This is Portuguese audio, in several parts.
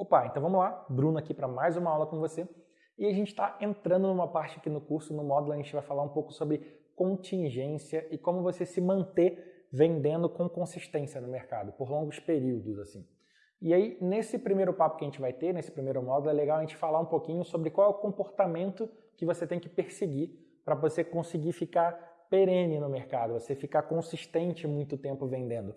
Opa, então vamos lá, Bruno aqui para mais uma aula com você. E a gente está entrando numa parte aqui no curso, no módulo, a gente vai falar um pouco sobre contingência e como você se manter vendendo com consistência no mercado, por longos períodos, assim. E aí, nesse primeiro papo que a gente vai ter, nesse primeiro módulo, é legal a gente falar um pouquinho sobre qual é o comportamento que você tem que perseguir para você conseguir ficar perene no mercado, você ficar consistente muito tempo vendendo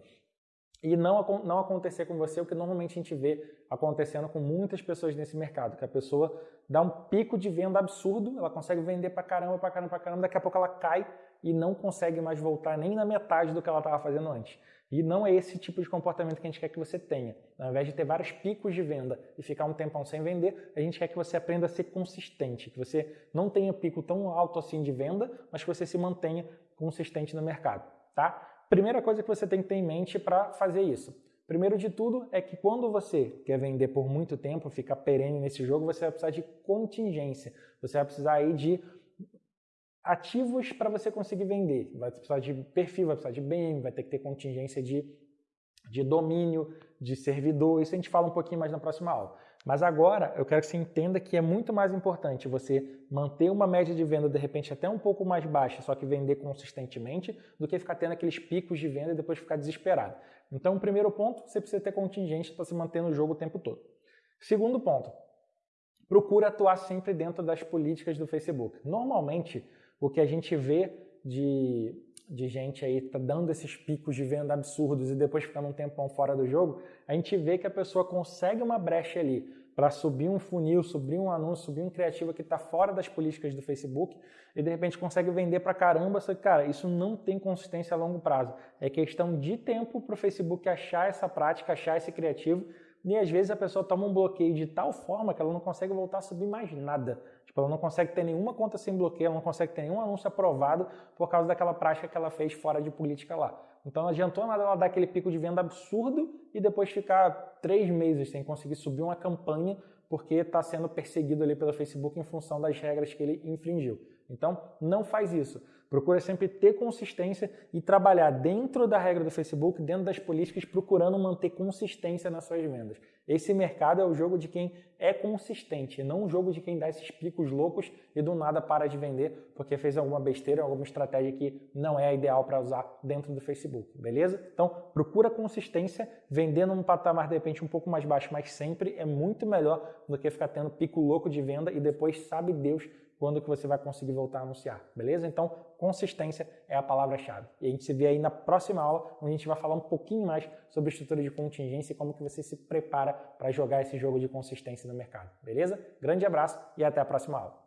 e não, não acontecer com você o que normalmente a gente vê acontecendo com muitas pessoas nesse mercado, que a pessoa dá um pico de venda absurdo, ela consegue vender pra caramba, pra caramba, pra caramba, daqui a pouco ela cai e não consegue mais voltar nem na metade do que ela estava fazendo antes. E não é esse tipo de comportamento que a gente quer que você tenha. Ao invés de ter vários picos de venda e ficar um tempão sem vender, a gente quer que você aprenda a ser consistente, que você não tenha pico tão alto assim de venda, mas que você se mantenha consistente no mercado, tá? Primeira coisa que você tem que ter em mente para fazer isso. Primeiro de tudo é que quando você quer vender por muito tempo, ficar perene nesse jogo, você vai precisar de contingência. Você vai precisar aí de ativos para você conseguir vender. Vai precisar de perfil, vai precisar de BM, vai ter que ter contingência de, de domínio, de servidor. Isso a gente fala um pouquinho mais na próxima aula. Mas agora eu quero que você entenda que é muito mais importante você manter uma média de venda de repente até um pouco mais baixa, só que vender consistentemente, do que ficar tendo aqueles picos de venda e depois ficar desesperado. Então, o primeiro ponto, você precisa ter contingência para se manter no jogo o tempo todo. Segundo ponto, procura atuar sempre dentro das políticas do Facebook. Normalmente, o que a gente vê de, de gente aí tá dando esses picos de venda absurdos e depois ficando um tempão fora do jogo, a gente vê que a pessoa consegue uma brecha ali para subir um funil, subir um anúncio, subir um criativo que está fora das políticas do Facebook e de repente consegue vender para caramba, só que, cara, isso não tem consistência a longo prazo. É questão de tempo para o Facebook achar essa prática, achar esse criativo e às vezes a pessoa toma um bloqueio de tal forma que ela não consegue voltar a subir mais nada. Tipo, ela não consegue ter nenhuma conta sem bloqueio, ela não consegue ter nenhum anúncio aprovado por causa daquela prática que ela fez fora de política lá. Então não adiantou nada ela dar aquele pico de venda absurdo e depois ficar três meses sem conseguir subir uma campanha porque está sendo perseguido ali pelo Facebook em função das regras que ele infringiu. Então não faz isso. Procura sempre ter consistência e trabalhar dentro da regra do Facebook, dentro das políticas, procurando manter consistência nas suas vendas. Esse mercado é o jogo de quem é consistente, não o jogo de quem dá esses picos loucos e do nada para de vender porque fez alguma besteira, alguma estratégia que não é ideal para usar dentro do Facebook, beleza? Então, procura consistência, vendendo num patamar de repente um pouco mais baixo, mas sempre é muito melhor do que ficar tendo pico louco de venda e depois sabe Deus quando que você vai conseguir voltar a anunciar, beleza? Então, consistência é a palavra-chave. E a gente se vê aí na próxima aula, onde a gente vai falar um pouquinho mais sobre estrutura de contingência e como que você se prepara para jogar esse jogo de consistência no mercado, beleza? Grande abraço e até a próxima aula.